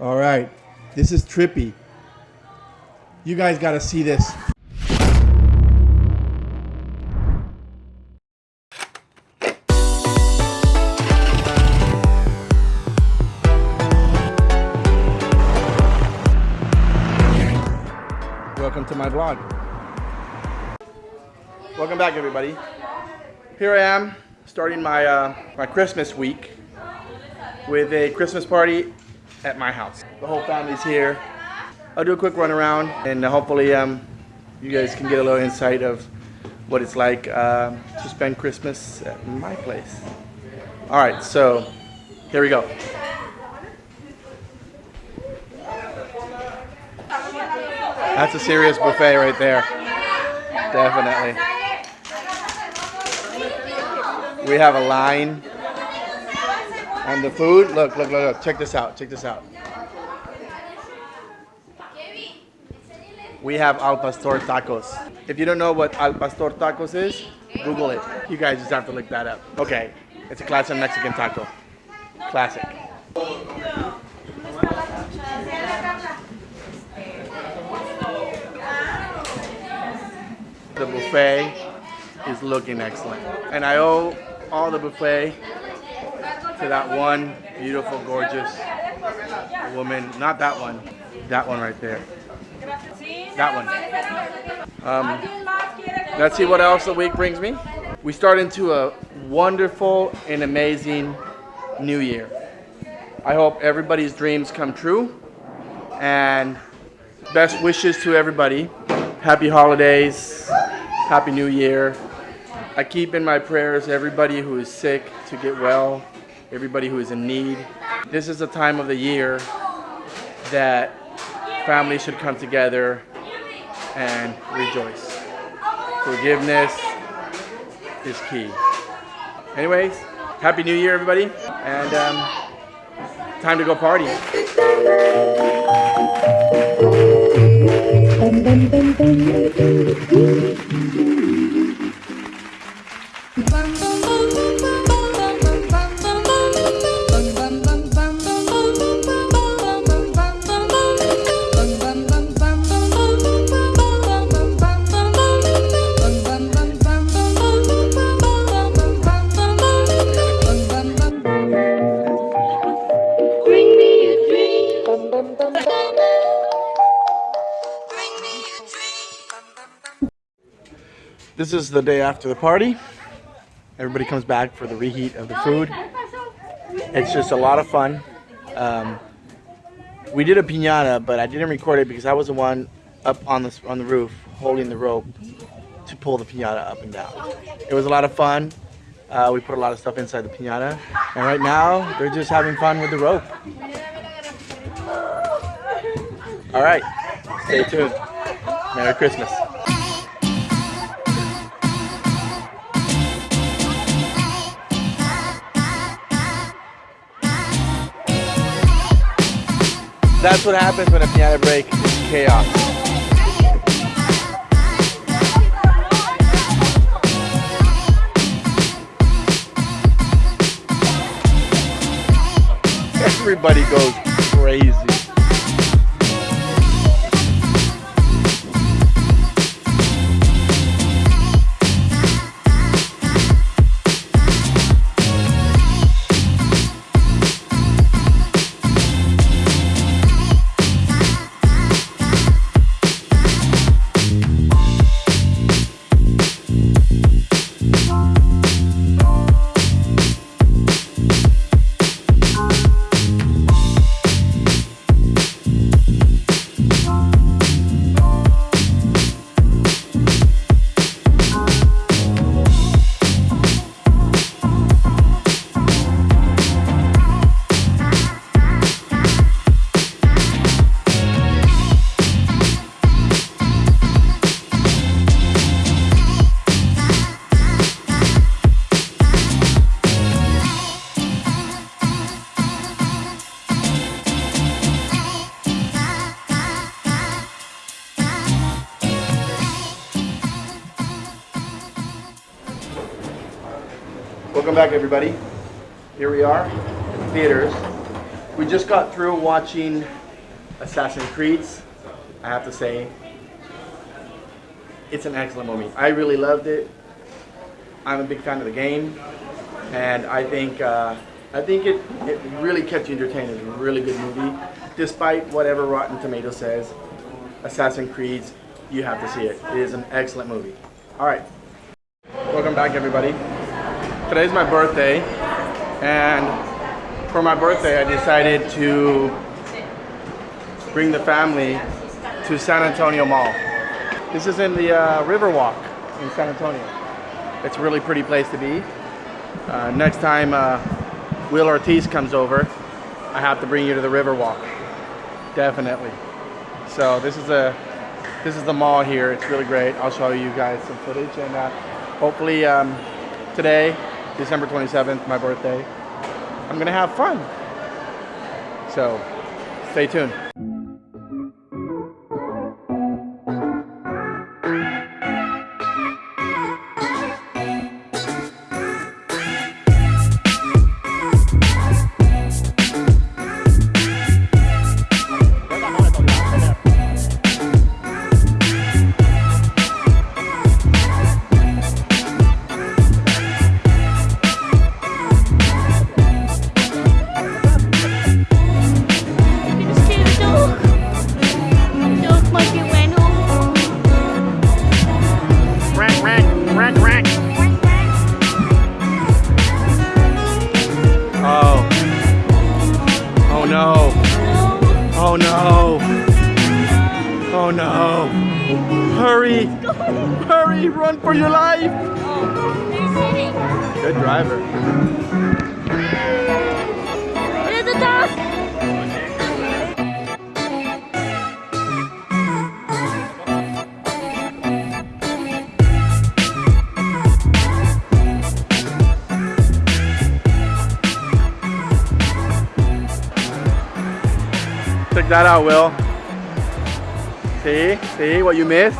All right, this is trippy. You guys got to see this. Welcome to my vlog. Welcome back, everybody. Here I am, starting my uh, my Christmas week with a Christmas party at my house. The whole family's here. I'll do a quick run around and hopefully um, you guys can get a little insight of what it's like uh, to spend Christmas at my place. All right, so here we go. That's a serious buffet right there. Definitely. We have a line. And the food, look, look, look, look. Check this out. Check this out. We have al pastor tacos. If you don't know what al pastor tacos is, Google it. You guys just have to look that up. Okay, it's a classic Mexican taco. Classic. The buffet is looking excellent. And I owe all the buffet to that one beautiful, gorgeous woman. Not that one. That one right there. That one. Um, let's see what else the week brings me. We start into a wonderful and amazing new year. I hope everybody's dreams come true. And best wishes to everybody. Happy holidays. Happy New Year. I keep in my prayers everybody who is sick to get well, everybody who is in need. This is a time of the year that families should come together and rejoice. Forgiveness is key. Anyways, Happy New Year, everybody, and um, time to go party. This is the day after the party. Everybody comes back for the reheat of the food. It's just a lot of fun. Um, we did a piñata, but I didn't record it because I was the one up on the on the roof holding the rope to pull the piñata up and down. It was a lot of fun. Uh, we put a lot of stuff inside the piñata, and right now they're just having fun with the rope. All right, stay tuned. Merry Christmas. That's what happens when a piñata break is chaos. Everybody goes crazy. Welcome back, everybody. Here we are in the theaters. We just got through watching Assassin's Creeds. I have to say, it's an excellent movie. I really loved it. I'm a big fan of the game, and I think uh, I think it, it really kept you entertained. It's a really good movie, despite whatever Rotten Tomato says. Assassin's Creed, you have to see it. It is an excellent movie. All right, welcome back, everybody. Today's my birthday, and for my birthday, I decided to bring the family to San Antonio Mall. This is in the uh, Riverwalk in San Antonio. It's a really pretty place to be. Uh, next time uh, Will Ortiz comes over, I have to bring you to the Riverwalk. Definitely. So this is a this is the mall here. It's really great. I'll show you guys some footage and uh, hopefully um, today, December 27th, my birthday, I'm gonna have fun. So stay tuned. Oh, no. Oh no. Hurry. Hurry, run for your life. Oh, Good driver. That out, Will. See? See what you missed?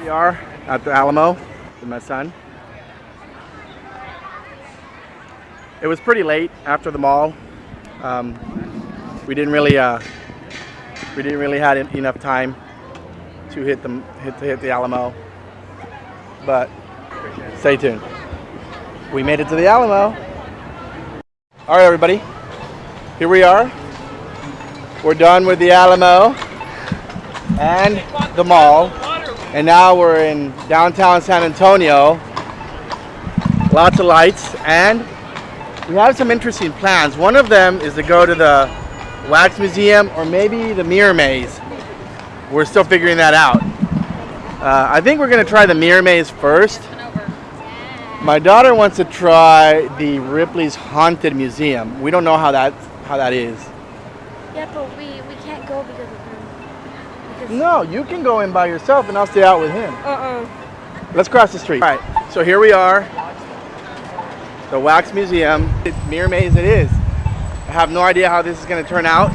We are at the Alamo with my son. It was pretty late after the mall. Um, we didn't really uh, we didn't really had enough time to hit the hit to hit the Alamo. But stay tuned. We made it to the Alamo. All right, everybody. Here we are. We're done with the Alamo and the mall. And now we're in downtown San Antonio. Lots of lights and we have some interesting plans. One of them is to go to the Wax Museum or maybe the Mirror Maze. We're still figuring that out. Uh, I think we're gonna try the Mirror Maze first. My daughter wants to try the Ripley's Haunted Museum. We don't know how that how that is. Yeah, but we, we can't go because of No, you can go in by yourself and I'll stay out with him. Uh-uh. Let's cross the street. All right, so here we are. The Wax Museum. It's Mirror Maze it is. I have no idea how this is gonna turn out.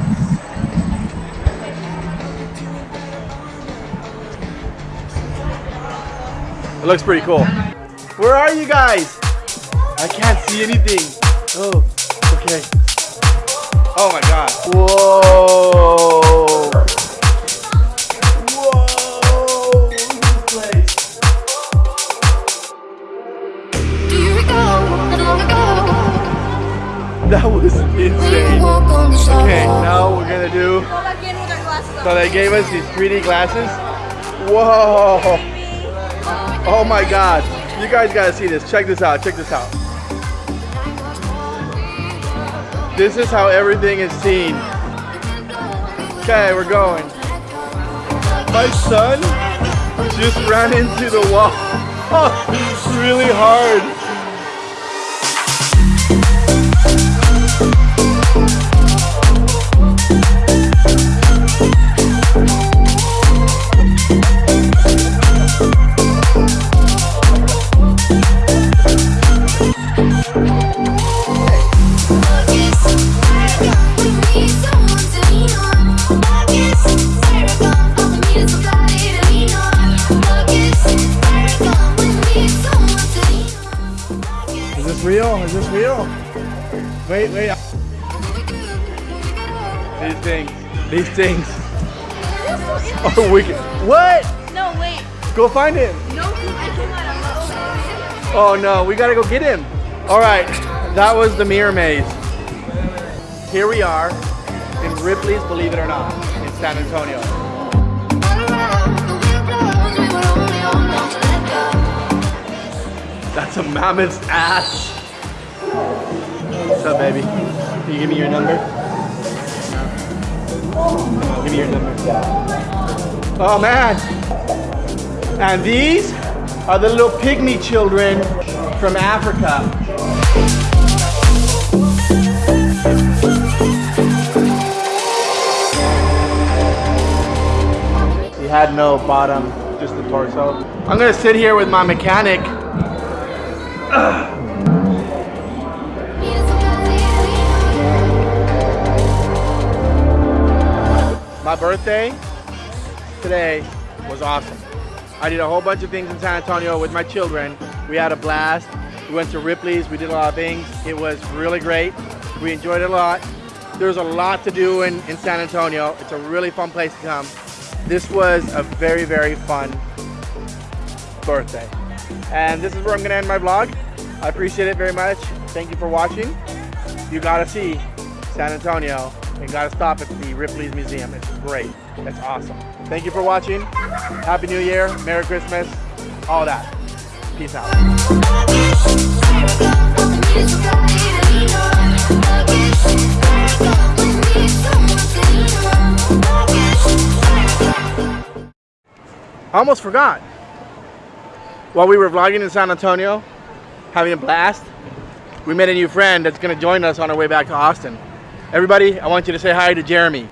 It looks pretty cool. Where are you guys? I can't see anything. Oh, okay. Oh my god. Whoa. That was insane. Okay, now we're gonna do. So they gave us these 3D glasses. Whoa! Oh my God! You guys gotta see this. Check this out. Check this out. This is how everything is seen. Okay, we're going. My son just ran into the wall. really hard. Real? Is this real? Wait, wait. These things, these things oh, are wicked. What? No, wait. Go find him. No, I cannot. Oh no, we gotta go get him. All right, that was the mirror maze. Here we are in Ripley's Believe It or Not in San Antonio. All around, the wind blows, we were only on not to let go. That's a mammoth's ass. What's up, baby? Can you give me your number? Give me your number. Oh man. And these are the little pygmy children from Africa. He had no bottom, just the torso. I'm gonna sit here with my mechanic My birthday today was awesome. I did a whole bunch of things in San Antonio with my children. We had a blast. We went to Ripley's, we did a lot of things. It was really great. We enjoyed it a lot. There's a lot to do in, in San Antonio. It's a really fun place to come. This was a very, very fun birthday. And this is where I'm gonna end my vlog. I appreciate it very much. Thank you for watching. You gotta see San Antonio and gotta stop at the Ripley's Museum. It's great. It's awesome. Thank you for watching. Happy New Year, Merry Christmas, all that. Peace out. I almost forgot. While we were vlogging in San Antonio, having a blast, we met a new friend that's gonna join us on our way back to Austin. Everybody, I want you to say hi to Jeremy.